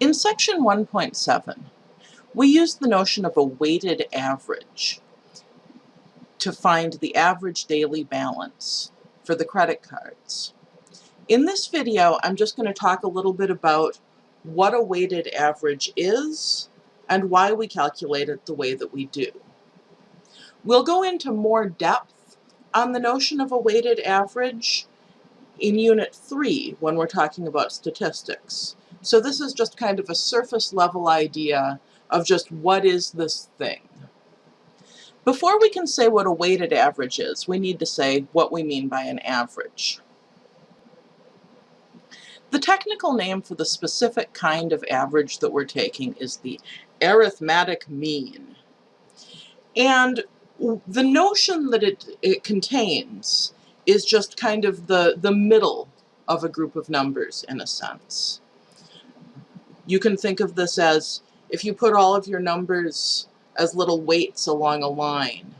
In section 1.7, we use the notion of a weighted average to find the average daily balance for the credit cards. In this video, I'm just going to talk a little bit about what a weighted average is and why we calculate it the way that we do. We'll go into more depth on the notion of a weighted average in Unit 3 when we're talking about statistics. So this is just kind of a surface level idea of just what is this thing. Before we can say what a weighted average is, we need to say what we mean by an average. The technical name for the specific kind of average that we're taking is the arithmetic mean. And the notion that it, it contains is just kind of the, the middle of a group of numbers in a sense. You can think of this as if you put all of your numbers as little weights along a line,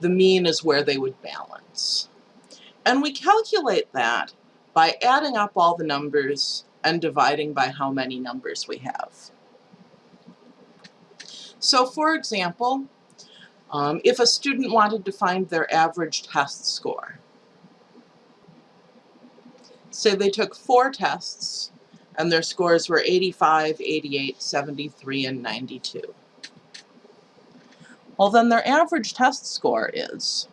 the mean is where they would balance. And we calculate that by adding up all the numbers and dividing by how many numbers we have. So for example, um, if a student wanted to find their average test score, say they took four tests and their scores were 85, 88, 73, and 92. Well, then their average test score is,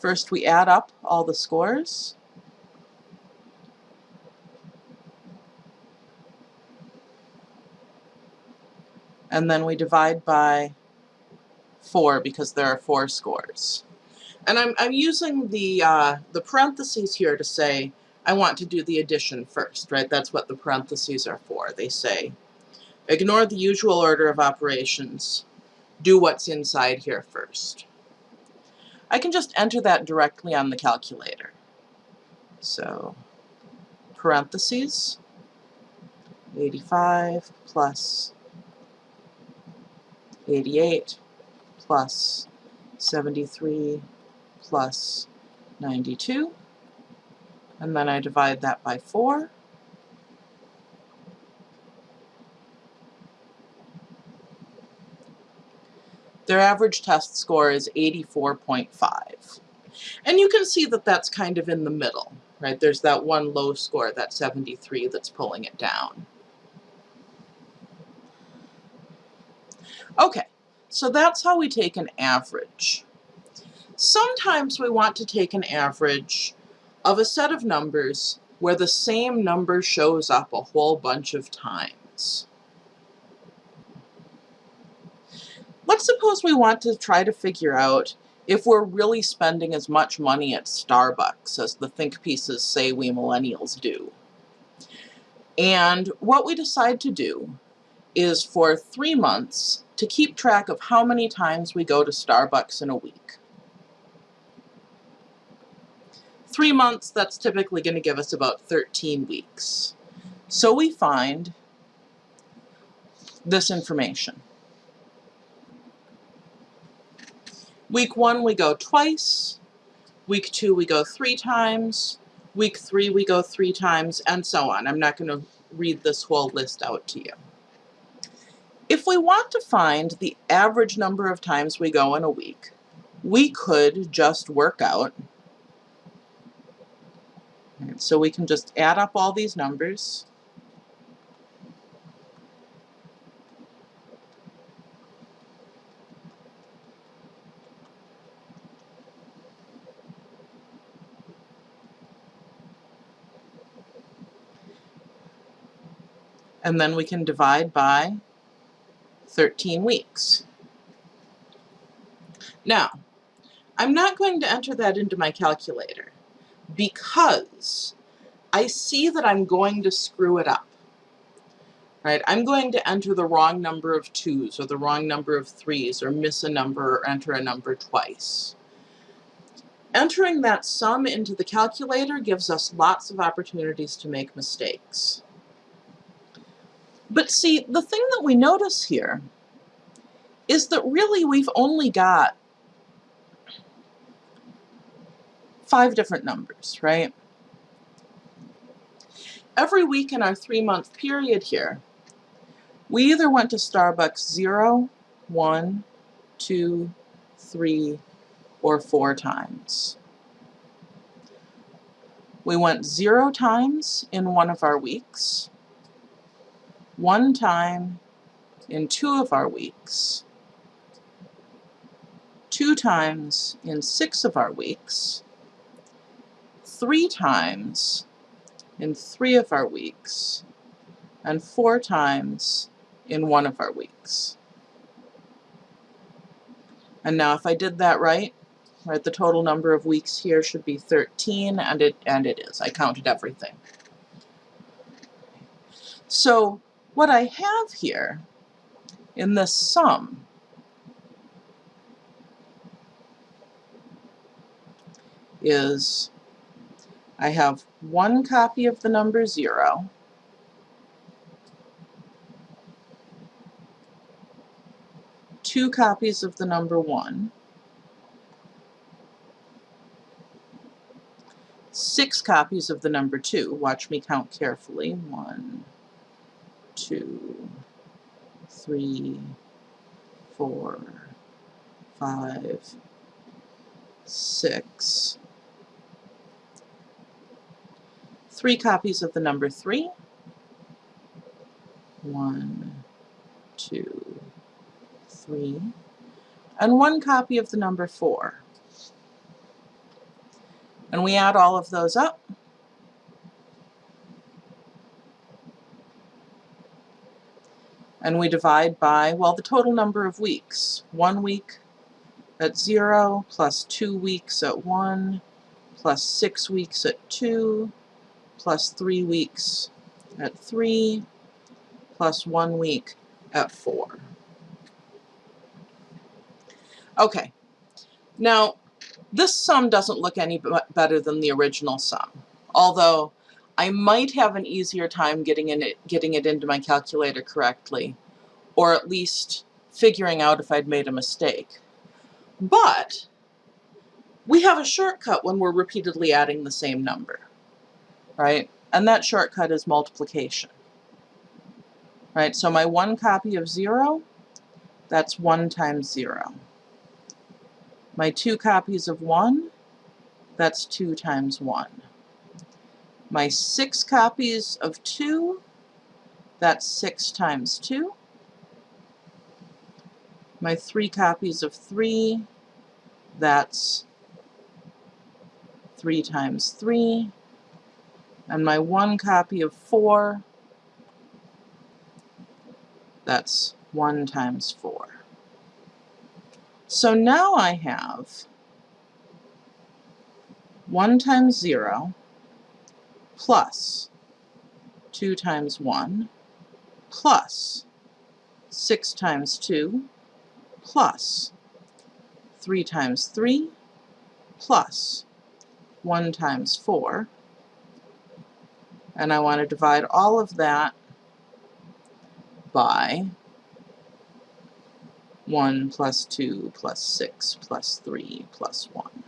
first we add up all the scores, and then we divide by 4 because there are 4 scores. And I'm, I'm using the, uh, the parentheses here to say I want to do the addition first, right? That's what the parentheses are for. They say, ignore the usual order of operations. Do what's inside here first. I can just enter that directly on the calculator. So, parentheses, 85 plus 88 plus 73 plus 92 and then I divide that by 4. Their average test score is 84.5. And you can see that that's kind of in the middle, right? There's that one low score, that 73, that's pulling it down. Okay, so that's how we take an average. Sometimes we want to take an average of a set of numbers where the same number shows up a whole bunch of times. Let's suppose we want to try to figure out if we're really spending as much money at Starbucks as the think pieces say we millennials do. And what we decide to do is for three months to keep track of how many times we go to Starbucks in a week. Three months, that's typically going to give us about 13 weeks. So we find this information. Week one, we go twice. Week two, we go three times. Week three, we go three times, and so on. I'm not going to read this whole list out to you. If we want to find the average number of times we go in a week, we could just work out so we can just add up all these numbers. And then we can divide by 13 weeks. Now, I'm not going to enter that into my calculator because I see that I'm going to screw it up. Right? I'm going to enter the wrong number of twos or the wrong number of threes or miss a number or enter a number twice. Entering that sum into the calculator gives us lots of opportunities to make mistakes. But see, the thing that we notice here is that really we've only got five different numbers, right? Every week in our three-month period here, we either went to Starbucks zero, one, two, three, or four times. We went zero times in one of our weeks, one time in two of our weeks, two times in six of our weeks, three times in three of our weeks, and four times in one of our weeks. And now if I did that right, right, the total number of weeks here should be 13, and it, and it is. I counted everything. So what I have here in this sum is I have one copy of the number 0, two copies of the number 1, six copies of the number 2. Watch me count carefully. One, two, three, four, five, six, three copies of the number 3. One, two, three, and one copy of the number 4. And we add all of those up. And we divide by, well, the total number of weeks. One week at 0, plus two weeks at 1, plus six weeks at 2, plus three weeks at 3, plus one week at 4. Okay, now this sum doesn't look any better than the original sum, although I might have an easier time getting, in it, getting it into my calculator correctly, or at least figuring out if I'd made a mistake. But we have a shortcut when we're repeatedly adding the same number, right? And that shortcut is multiplication, right? So my one copy of 0, that's 1 times 0. My two copies of 1, that's 2 times 1. My six copies of 2, that's 6 times 2. My three copies of 3, that's 3 times 3. And my one copy of 4, that's 1 times 4. So now I have 1 times 0 plus 2 times 1 plus 6 times 2 plus 3 times 3 plus 1 times 4 and I want to divide all of that by 1 plus 2 plus 6 plus 3 plus 1.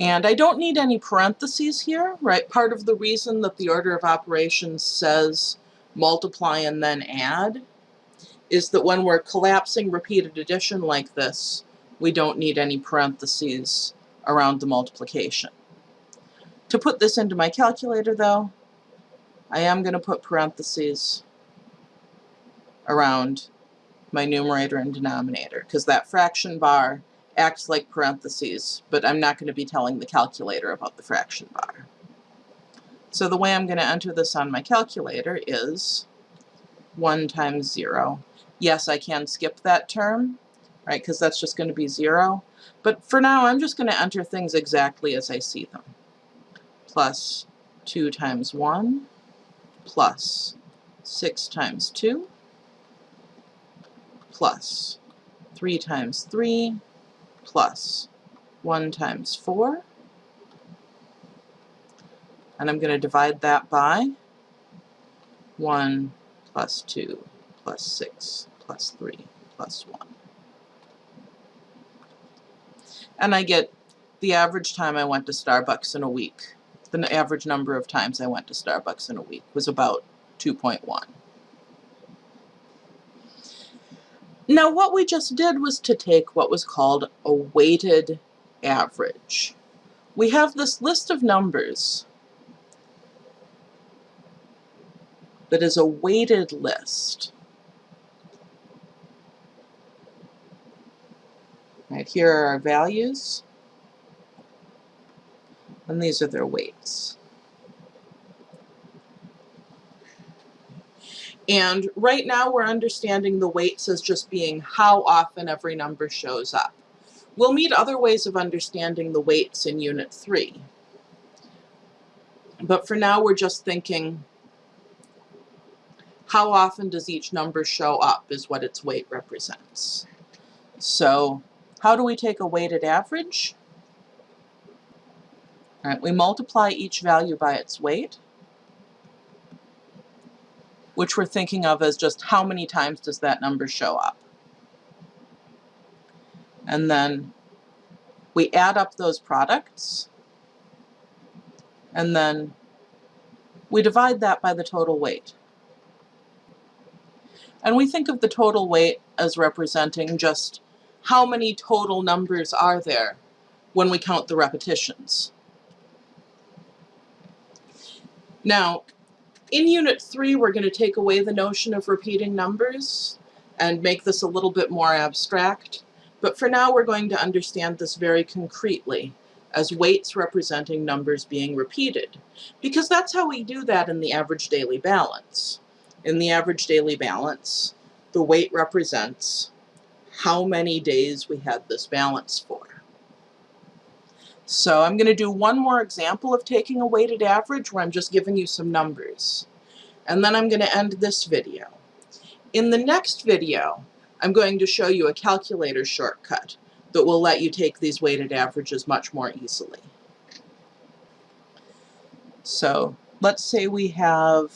And I don't need any parentheses here, right? Part of the reason that the order of operations says multiply and then add is that when we're collapsing repeated addition like this, we don't need any parentheses around the multiplication. To put this into my calculator though, I am going to put parentheses around my numerator and denominator because that fraction bar acts like parentheses, but I'm not going to be telling the calculator about the fraction bar. So the way I'm going to enter this on my calculator is 1 times 0. Yes, I can skip that term, right, because that's just going to be 0. But for now, I'm just going to enter things exactly as I see them. Plus 2 times 1 plus 6 times 2 plus 3 times 3 plus 1 times 4 and I'm going to divide that by 1 plus 2 plus 6 plus 3 plus 1. And I get the average time I went to Starbucks in a week, the average number of times I went to Starbucks in a week was about 2.1. Now what we just did was to take what was called a weighted average. We have this list of numbers that is a weighted list. Right, here are our values, and these are their weights. And right now we're understanding the weights as just being how often every number shows up. We'll meet other ways of understanding the weights in Unit 3. But for now we're just thinking how often does each number show up is what its weight represents. So how do we take a weighted average? All right, we multiply each value by its weight, which we're thinking of as just how many times does that number show up. And then we add up those products, and then we divide that by the total weight. And we think of the total weight as representing just how many total numbers are there when we count the repetitions. Now, in Unit 3, we're going to take away the notion of repeating numbers and make this a little bit more abstract. But for now, we're going to understand this very concretely as weights representing numbers being repeated, because that's how we do that in the average daily balance. In the average daily balance, the weight represents how many days we had this balance for. So I'm going to do one more example of taking a weighted average where I'm just giving you some numbers. And then I'm going to end this video. In the next video, I'm going to show you a calculator shortcut that will let you take these weighted averages much more easily. So let's say we have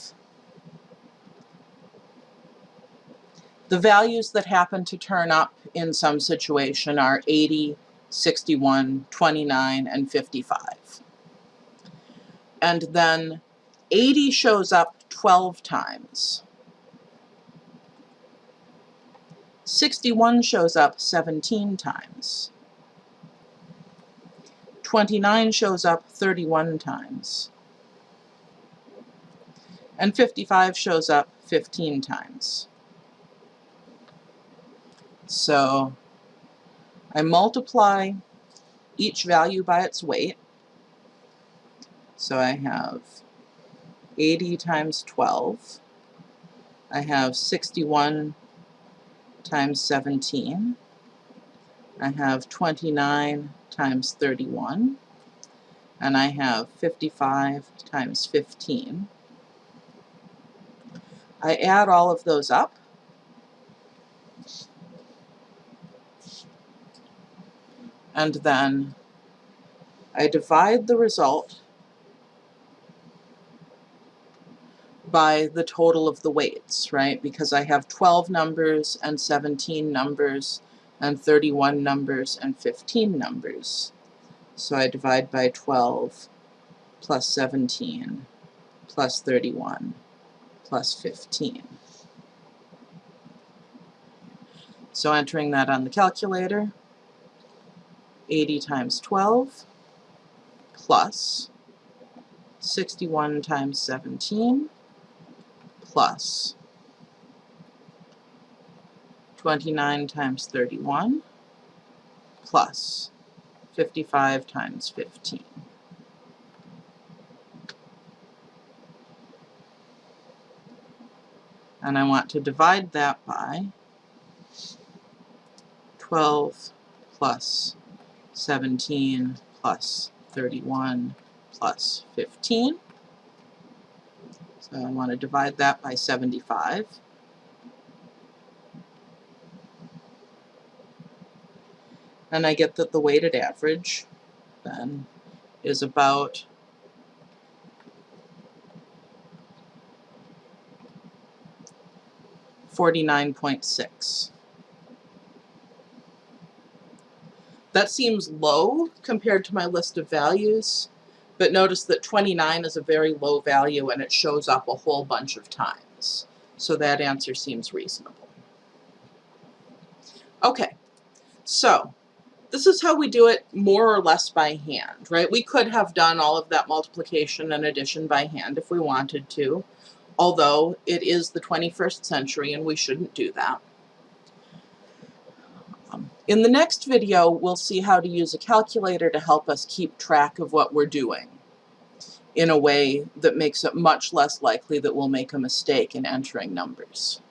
the values that happen to turn up in some situation are 80, 61, 29, and 55. And then 80 shows up 12 times. 61 shows up 17 times. 29 shows up 31 times. And 55 shows up 15 times. So I multiply each value by its weight. So I have 80 times 12. I have 61 times 17. I have 29 times 31. And I have 55 times 15. I add all of those up. And then I divide the result by the total of the weights, right? Because I have 12 numbers and 17 numbers and 31 numbers and 15 numbers. So I divide by 12 plus 17 plus 31 plus 15. So entering that on the calculator, 80 times 12 plus 61 times 17 plus 29 times 31 plus 55 times 15. And I want to divide that by 12 plus 17 plus 31 plus 15. So I want to divide that by 75. And I get that the weighted average then is about Forty-nine point six. That seems low compared to my list of values, but notice that 29 is a very low value and it shows up a whole bunch of times. So that answer seems reasonable. Okay, so this is how we do it more or less by hand, right? We could have done all of that multiplication and addition by hand if we wanted to, although it is the 21st century and we shouldn't do that. In the next video, we'll see how to use a calculator to help us keep track of what we're doing in a way that makes it much less likely that we'll make a mistake in entering numbers.